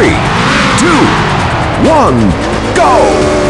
three, two, one, go!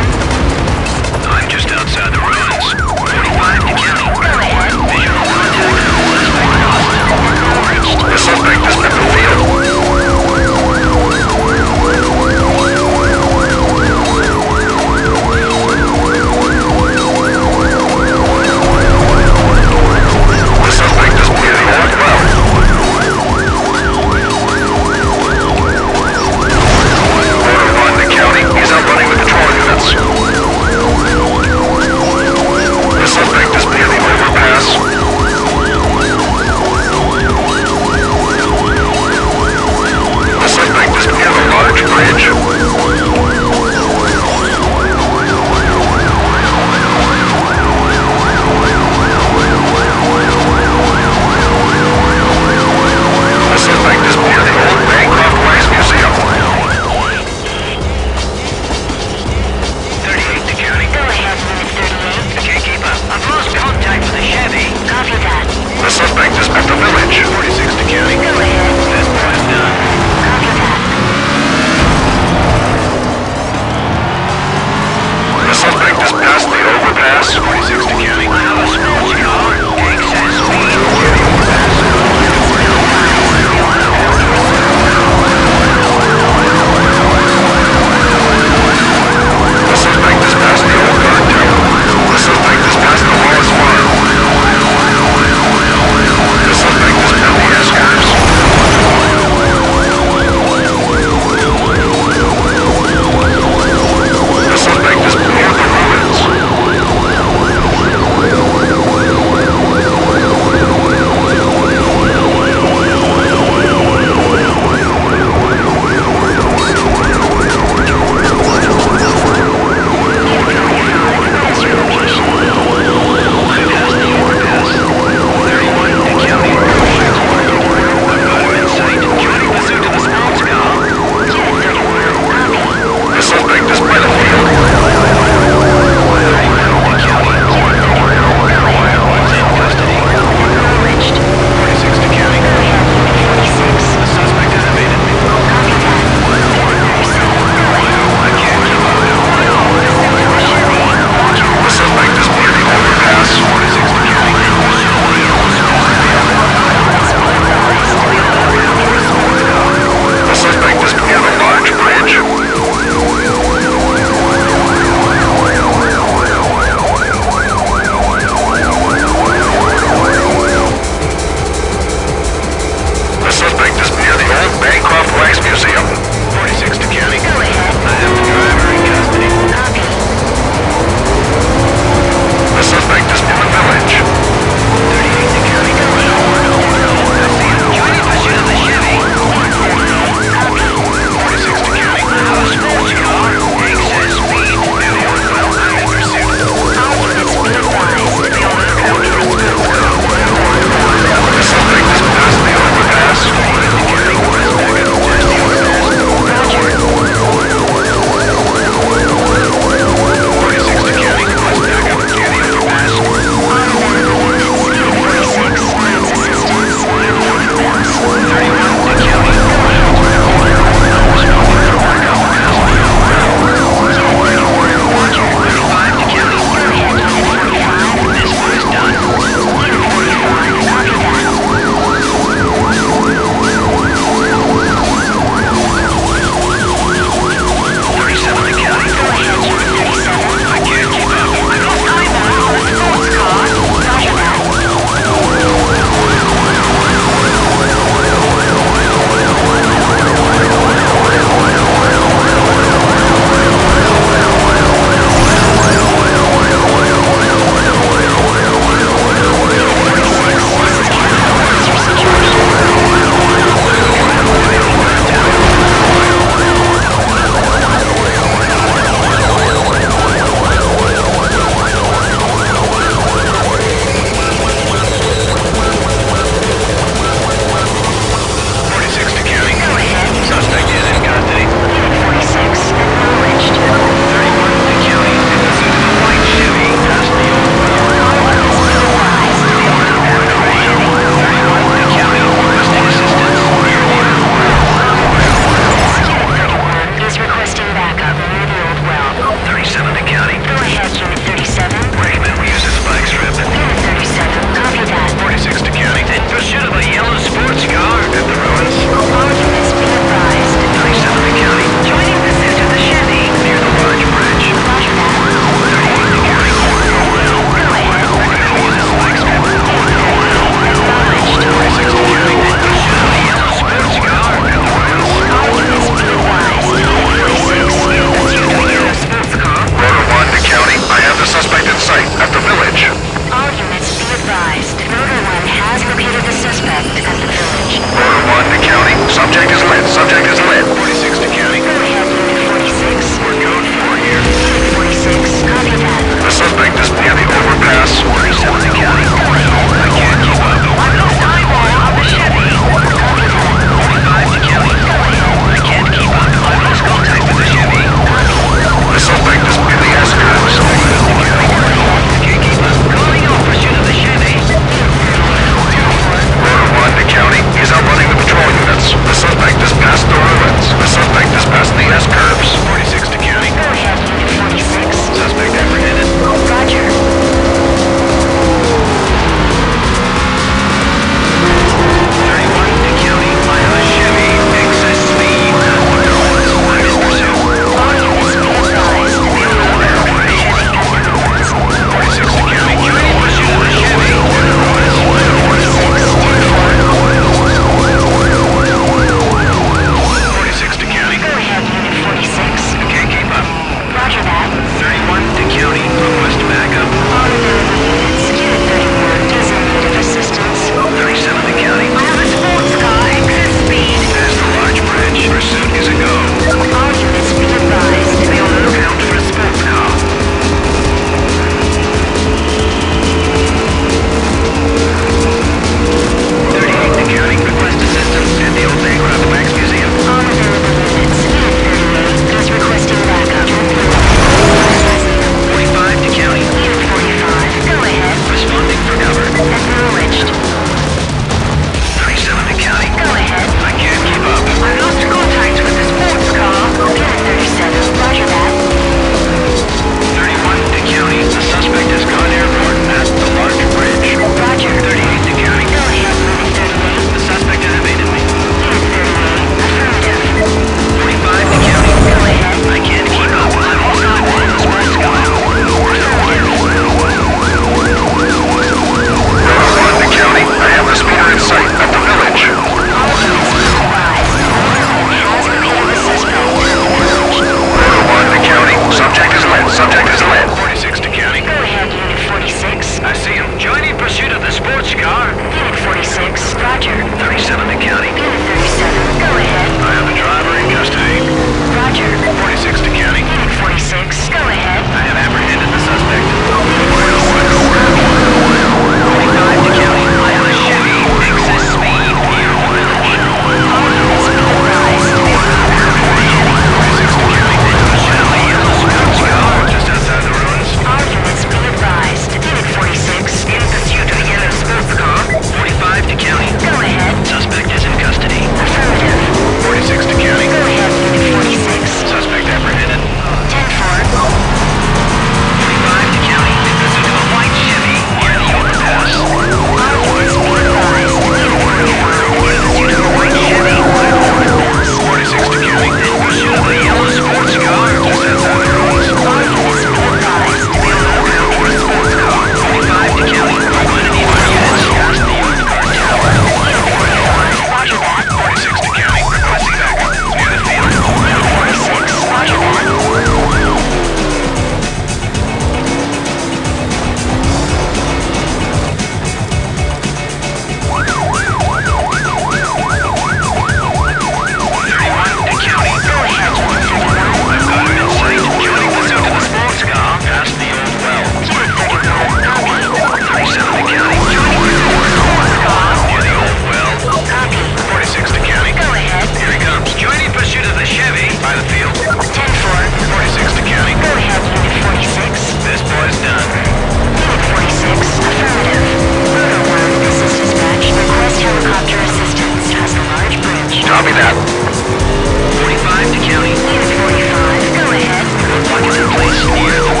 45 to county. 45, go ahead. Buckets in place near the